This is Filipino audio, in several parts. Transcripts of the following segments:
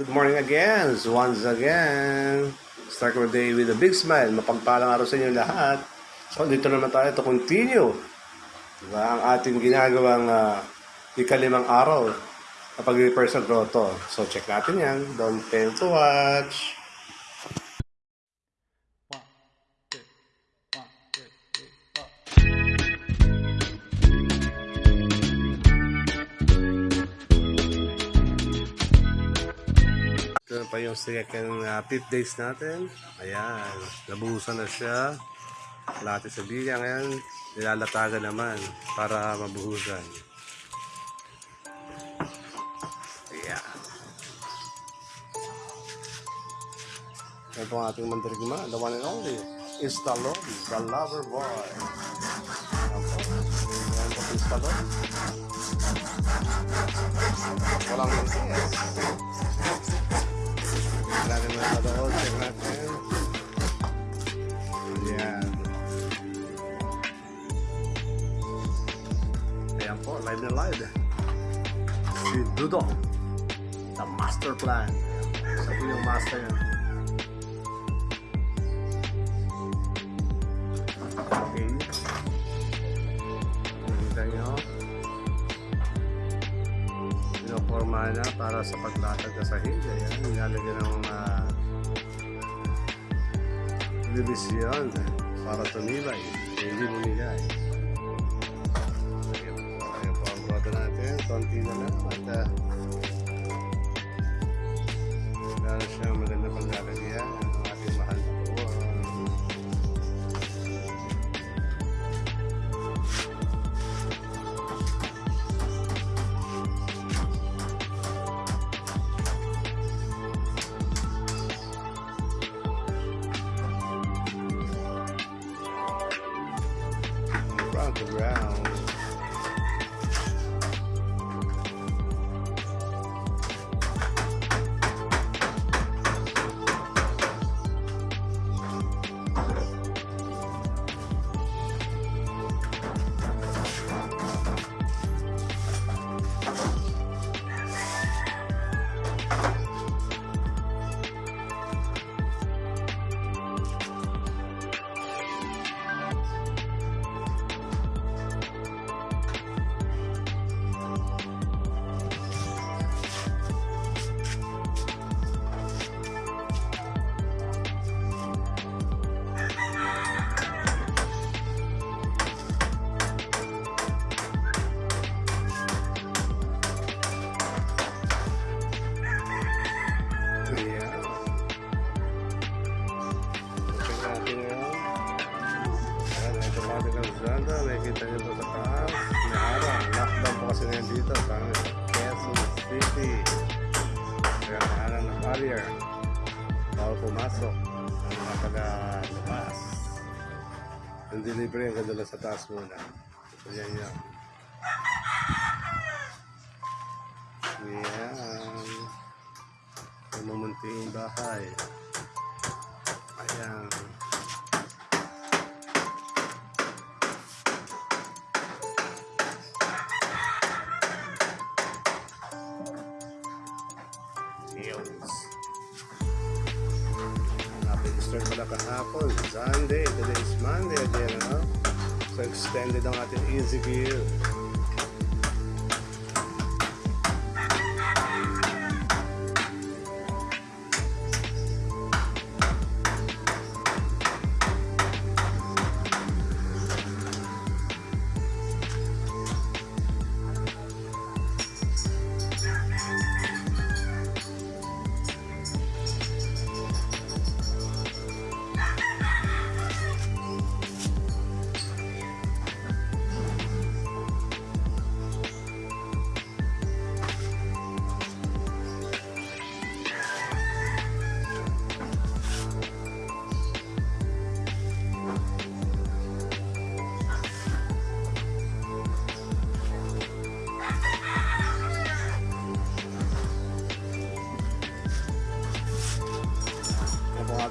Good morning again, once again. Start our day with a big smile. Mapagpalang araw sa inyo lahat. So, dito naman tayo to continue. Diba? Ang ating ginagawang uh, ikalimang araw na pag-repair sa grotto. So, check natin yan. Don't fail to watch. Yung second uh, fifth days natin. Ayan, nabuhusan na siya. Lahat sa biya ngayon, nilalatagan naman para mabuhusan. Ayan. Ito ang ating mandirigma, the one and only, is Talon, the lover boy. Ayan po. Ayan po si Talon. Walang mantis. Na doon, check natin. Ayan. Ayan po, live na live. Si Dudong. The master plan. Sa po yung master yan. Okay. Nakita nyo. Pinoforma na para sa paglatag sa hill. Ayan, nilalagyan ng mga division para tumibay. Hindi. Ayan po, ayan po ang natin. Konti na lang. At uh, On the ground. Dito. Sa Quezon City. Kaya araw na barrier. Bawal pumasok. Ang mga taga-labas. Ang delivery ang ganda sa taas muna. So, yan yan. Yan. Mamunting bahay. Ayan. Yos. Napag-start pala kahapon. Sunday. Today is Monday again, no? So extended ang ating easy view.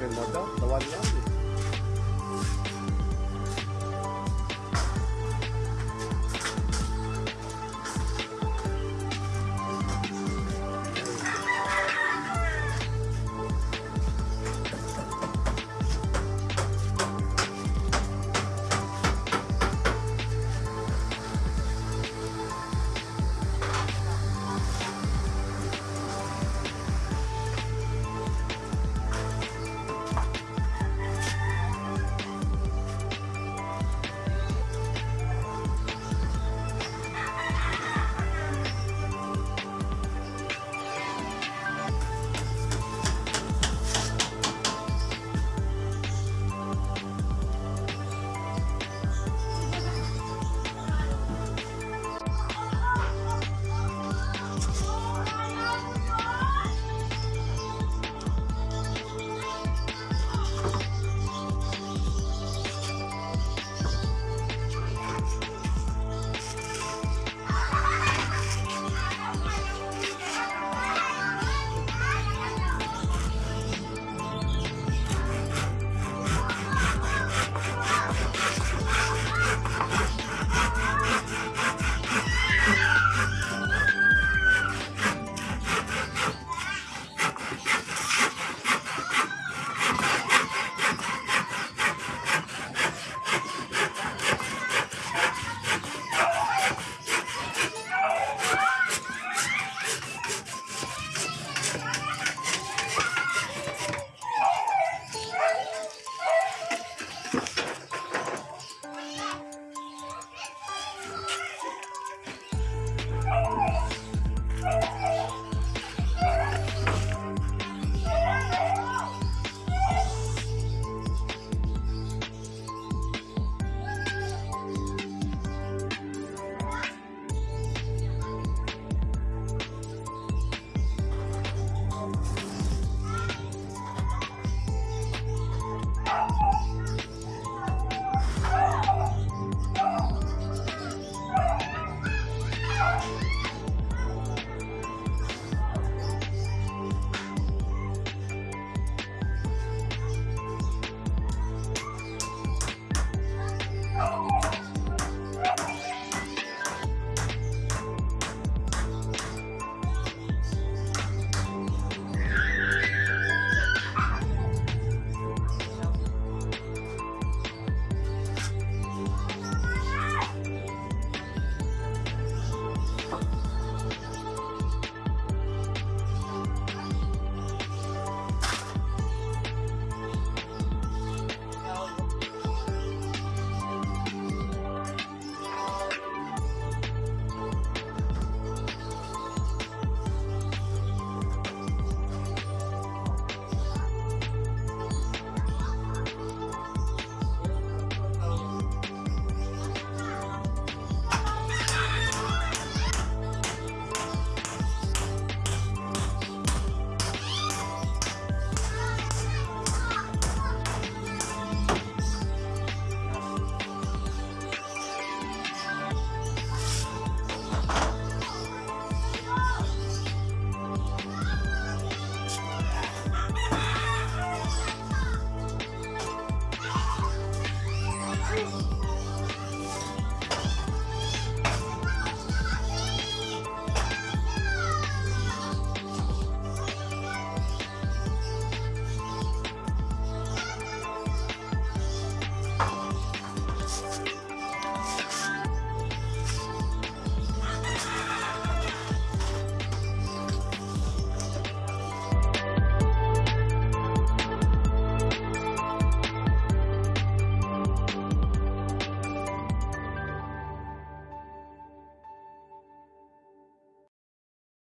Ano po ang ating model? The one lang.